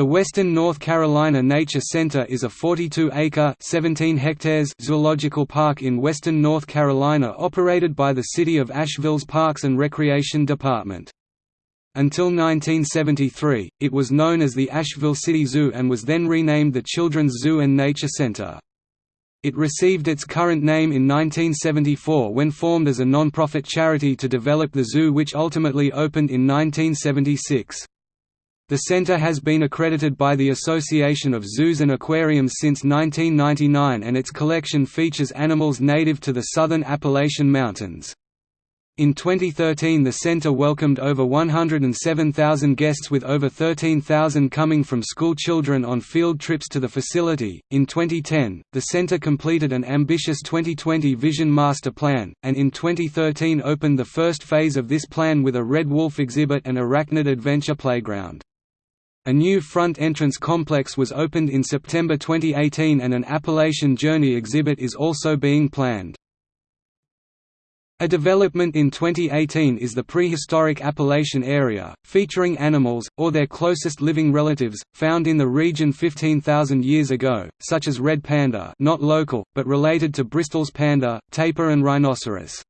The Western North Carolina Nature Center is a 42-acre (17 hectares) zoological park in western North Carolina operated by the City of Asheville's Parks and Recreation Department. Until 1973, it was known as the Asheville City Zoo and was then renamed the Children's Zoo and Nature Center. It received its current name in 1974 when formed as a non-profit charity to develop the zoo which ultimately opened in 1976. The center has been accredited by the Association of Zoos and Aquariums since 1999 and its collection features animals native to the southern Appalachian Mountains. In 2013 the center welcomed over 107,000 guests with over 13,000 coming from school children on field trips to the facility. In 2010, the center completed an ambitious 2020 Vision Master Plan, and in 2013 opened the first phase of this plan with a Red Wolf exhibit and Arachnid Adventure Playground. A new front entrance complex was opened in September 2018 and an Appalachian Journey exhibit is also being planned. A development in 2018 is the prehistoric Appalachian area, featuring animals, or their closest living relatives, found in the region 15,000 years ago, such as red panda not local, but related to Bristol's panda, tapir and rhinoceros.